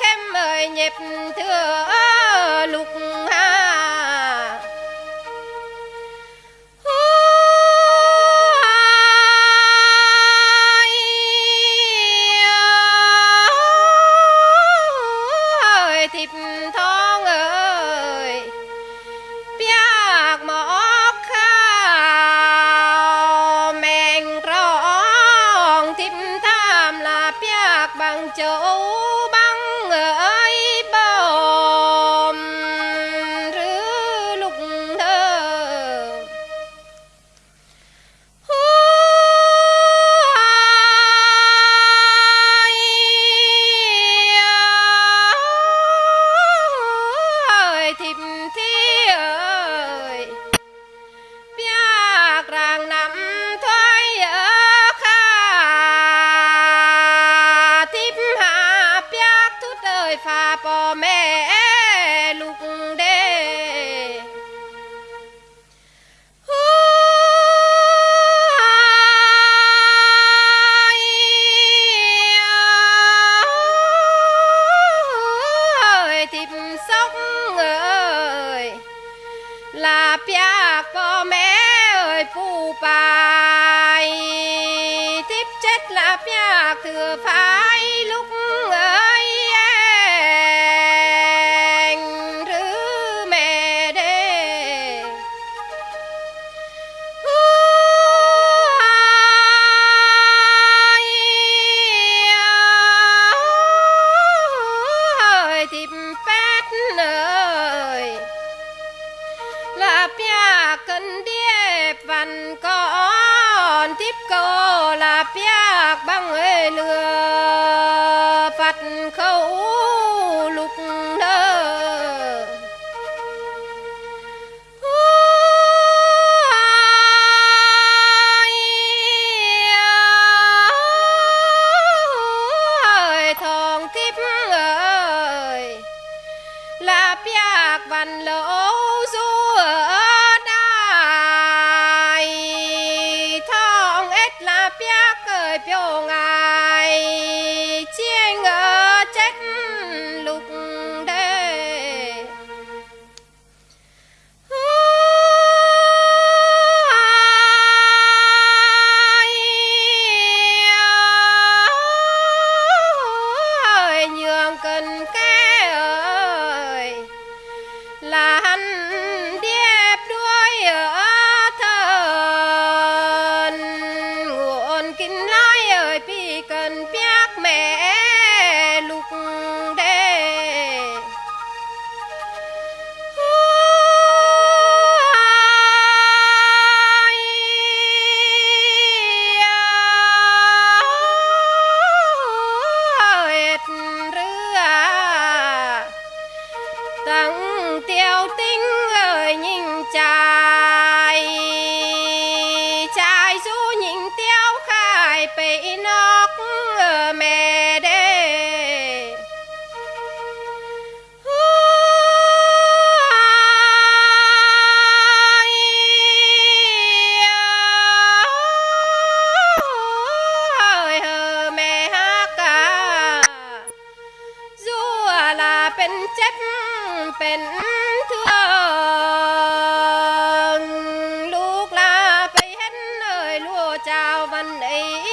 khem ơi nhịp thừa lục hà. À, Thịp thôi phải tiếp chết là bia thừa phái trong lừa phật khẩu lục nơ. Thong tiếp ơi là piak văn lỗi Chào văn Ý.